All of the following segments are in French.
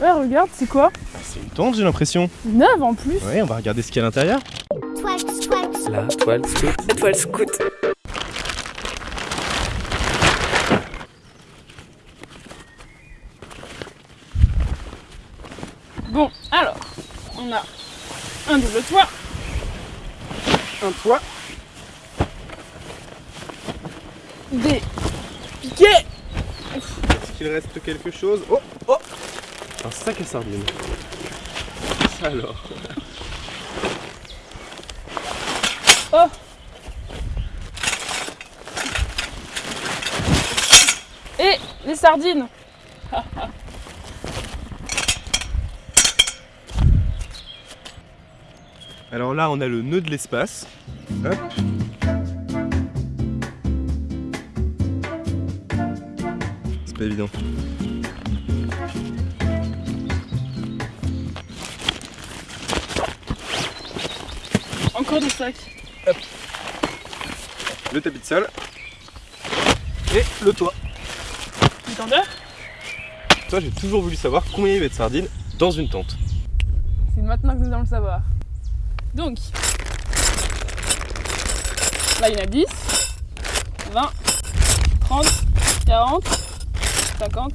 Ouais, regarde, c'est quoi C'est une tente, j'ai l'impression. Neuve en plus Ouais, on va regarder ce qu'il y a à l'intérieur. La toile scout. La toile scout. Bon, alors, on a un double toit, Un toit. des piquets, Est-ce qu'il reste quelque chose? Oh Oh Un sac à sardines. Alors. oh Et les sardines Alors là, on a le nœud de l'espace. Hop. C'est pas évident. Encore des sacs. Le tapis de sol. Et le toit. Une tendeur Toi, j'ai toujours voulu savoir combien il y avait de sardines dans une tente. C'est maintenant que nous allons le savoir. Donc, là il y en a 10, 20, 30, 40, 50,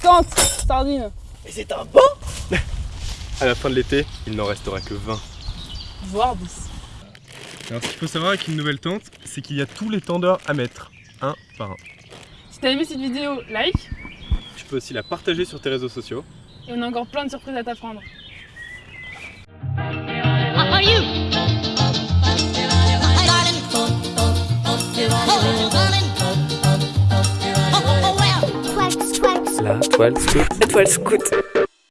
60 sardines. Mais c'est un bon À la fin de l'été, il n'en restera que 20. Voire 10. Alors, ce qu'il faut savoir avec une nouvelle tente, c'est qu'il y a tous les tendeurs à mettre, un par un. Si t'as aimé cette vidéo, like. Tu peux aussi la partager sur tes réseaux sociaux. Et on a encore plein de surprises à t'apprendre. La toile scout. La toile scout.